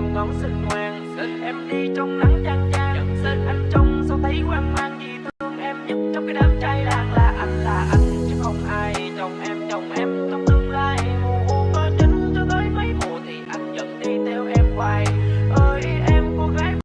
làm ngón xinh ngoan em đi trong nắng trăng